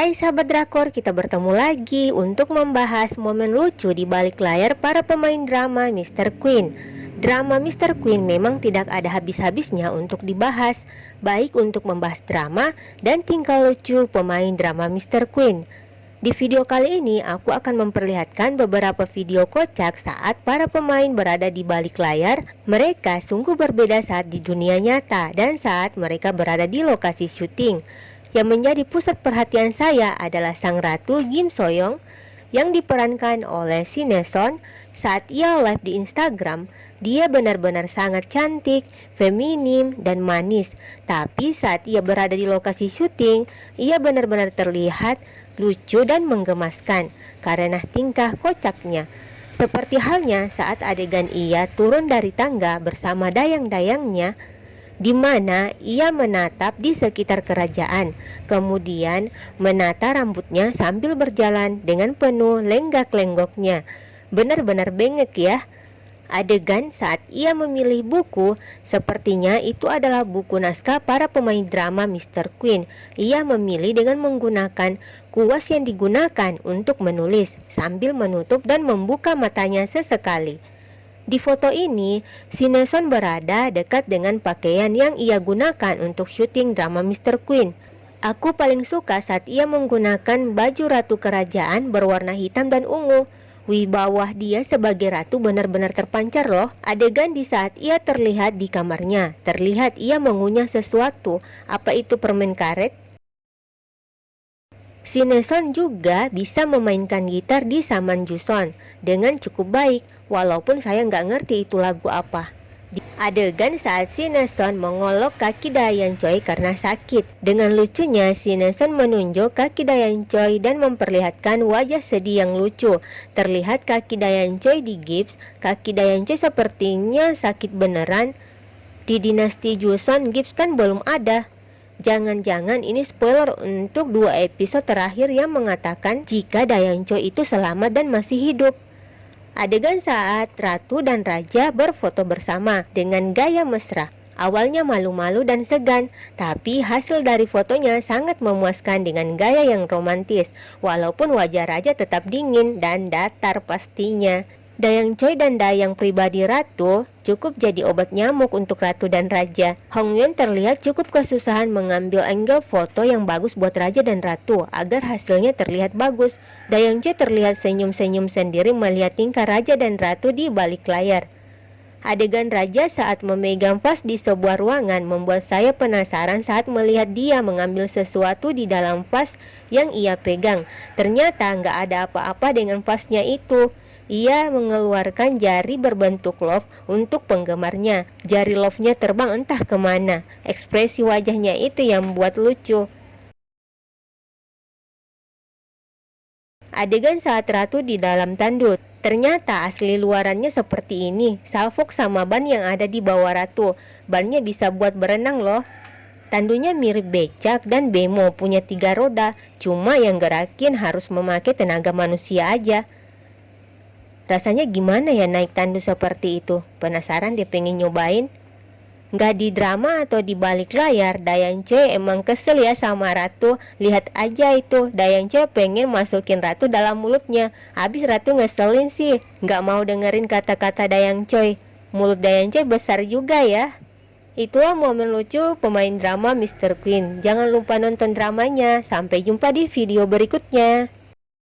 Hai sahabat drakor, kita bertemu lagi untuk membahas momen lucu di balik layar para pemain drama Mr. Queen. Drama Mr. Queen memang tidak ada habis-habisnya untuk dibahas, baik untuk membahas drama dan tingkah lucu pemain drama Mr. Queen. Di video kali ini aku akan memperlihatkan beberapa video kocak saat para pemain berada di balik layar. Mereka sungguh berbeda saat di dunia nyata dan saat mereka berada di lokasi syuting. Yang menjadi pusat perhatian saya adalah sang ratu Kim Soyoung yang diperankan oleh Sineson saat ia live di Instagram. Dia benar-benar sangat cantik, feminim, dan manis. Tapi saat ia berada di lokasi syuting, ia benar-benar terlihat lucu dan menggemaskan karena tingkah kocaknya. Seperti halnya saat adegan ia turun dari tangga bersama dayang-dayangnya di mana ia menatap di sekitar kerajaan, kemudian menata rambutnya sambil berjalan dengan penuh lenggak-lenggoknya. Benar-benar bengek ya. Adegan saat ia memilih buku, sepertinya itu adalah buku naskah para pemain drama Mr. Queen. Ia memilih dengan menggunakan kuas yang digunakan untuk menulis sambil menutup dan membuka matanya sesekali. Di foto ini, Sineson berada dekat dengan pakaian yang ia gunakan untuk syuting drama Mr. Queen. Aku paling suka saat ia menggunakan baju ratu kerajaan berwarna hitam dan ungu. Wibawah dia sebagai ratu benar-benar terpancar loh. Adegan di saat ia terlihat di kamarnya, terlihat ia mengunyah sesuatu. Apa itu permen karet? Sineson juga bisa memainkan gitar di Saman Juson dengan cukup baik, walaupun saya nggak ngerti itu lagu apa. Adegan saat Sineson mengolok kaki Dayan Choi karena sakit. Dengan lucunya, Sineson menunjuk kaki Dayan Choi dan memperlihatkan wajah sedih yang lucu. Terlihat kaki Dayan Choi di gips, kaki Dayan Choi sepertinya sakit beneran. Di dinasti Joseon, gips kan belum ada. Jangan-jangan ini spoiler untuk dua episode terakhir yang mengatakan jika Dayang Choi itu selamat dan masih hidup. Adegan saat Ratu dan Raja berfoto bersama dengan gaya mesra. Awalnya malu-malu dan segan, tapi hasil dari fotonya sangat memuaskan dengan gaya yang romantis. Walaupun wajah Raja tetap dingin dan datar pastinya. Dayang Choi dan Dayang pribadi Ratu cukup jadi obat nyamuk untuk Ratu dan Raja. Hong Yun terlihat cukup kesusahan mengambil angle foto yang bagus buat Raja dan Ratu agar hasilnya terlihat bagus. Dayang Choi terlihat senyum-senyum sendiri melihat tingkah Raja dan Ratu di balik layar. Adegan Raja saat memegang vas di sebuah ruangan membuat saya penasaran saat melihat dia mengambil sesuatu di dalam vas yang ia pegang. Ternyata nggak ada apa-apa dengan vasnya itu. Ia mengeluarkan jari berbentuk love untuk penggemarnya. Jari love-nya terbang entah ke mana. Ekspresi wajahnya itu yang membuat lucu. Adegan saat Ratu di dalam tanduk. Ternyata asli luarannya seperti ini. Salfok sama ban yang ada di bawah Ratu. Bannya bisa buat berenang loh. Tandunya mirip becak dan bemo punya tiga roda. Cuma yang gerakin harus memakai tenaga manusia aja. Rasanya gimana ya naik tandu seperti itu? Penasaran dia pengen nyobain? Gak di drama atau di balik layar, Dayan C emang kesel ya sama Ratu. Lihat aja itu, Dayan C pengen masukin Ratu dalam mulutnya. Habis Ratu ngeselin sih, gak mau dengerin kata-kata Dayang Choi. Mulut Dayang C besar juga ya. Itulah momen lucu pemain drama Mr. Queen. Jangan lupa nonton dramanya. Sampai jumpa di video berikutnya.